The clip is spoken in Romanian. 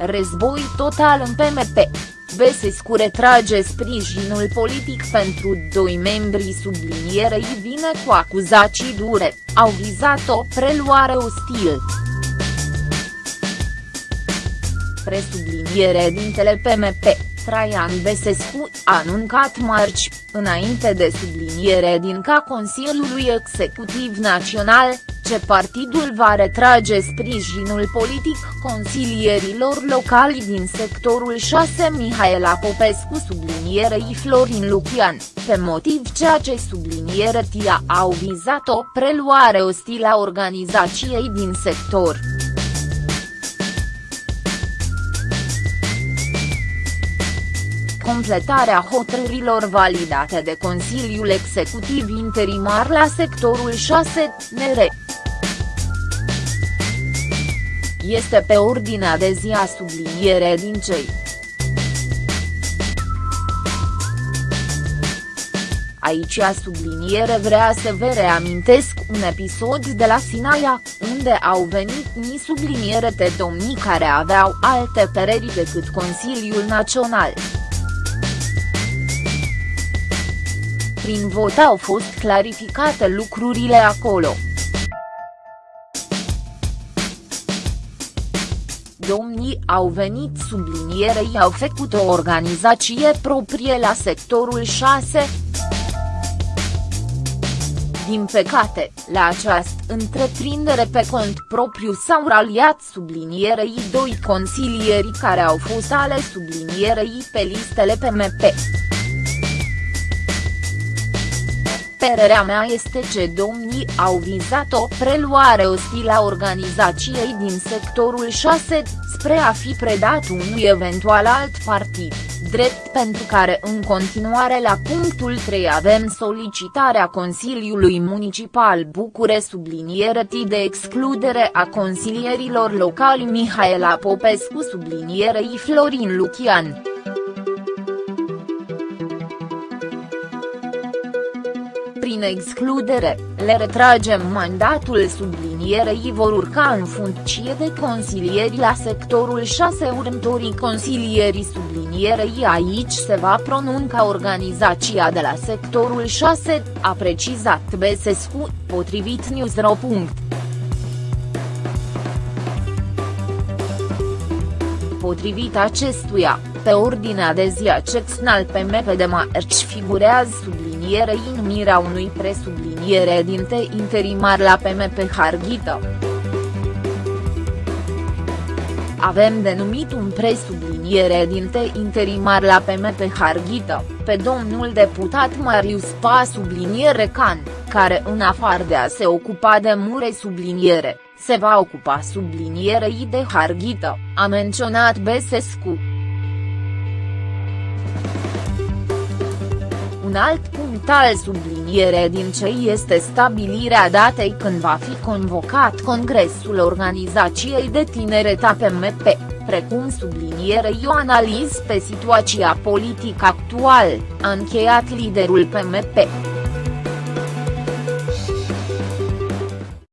Război total în PMP. Besescu retrage sprijinul politic pentru doi membri sublinierei vine cu acuzații dure, au vizat o preluare ostil. Presubliniere dintele PMP. Traian Besescu a anuncat marci, înainte de subliniere din ca Consiliului Executiv Național, ce partidul va retrage sprijinul politic consilierilor locali din sectorul 6 Mihaela Popescu sublinierei Florin Lucian, pe motiv ceea ce subliniere TIA au vizat o preluare ostilă a organizației din sector. completarea hotărârilor validate de Consiliul Executiv Interimar la sectorul 6, NR. Este pe ordinea de zi a subliniere din cei. Aici a subliniere vrea să vă reamintesc un episod de la Sinaia, unde au venit ni subliniere de domnii care aveau alte păreri decât Consiliul Național. prin vot au fost clarificate lucrurile acolo. Domnii au venit sublinierei au făcut o organizație proprie la sectorul 6. Din păcate, la această întreprindere pe cont propriu s-au raliat sublinierei doi consilieri care au fost ale sublinierei pe listele PMP. Părerea mea este că domnii au vizat o preluare ostilă a organizației din sectorul 6, spre a fi predat unui eventual alt partid, drept pentru care în continuare la punctul 3 avem solicitarea Consiliului Municipal Bucure subliniere de excludere a consilierilor locali Mihaela Popescu sublinierei Florin Lucian. Prin excludere, le retragem mandatul sublinierei vor urca în funcție de consilieri la sectorul 6 următorii consilierii sublinierei aici se va pronunca organizația de la sectorul 6, a precizat Besescu, potrivit Newsro. Potrivit acestuia, pe ordinea de zi a al PMP de marci figurează sublinierei numirea unui presubliniere dinte interimar la PMP Harghita. Avem denumit un presubliniere dinte interimar la PMP Harghita, pe domnul deputat Marius Pa subliniere Can, care în afară de a se ocupa de mure subliniere, se va ocupa sublinierei de Harghita, a menționat Besescu. Un alt punct al subliniere din ce este stabilirea datei când va fi convocat Congresul Organizației de Tineret APMP, precum sublinierei o analiză pe situația politică actuală, a încheiat liderul PMP.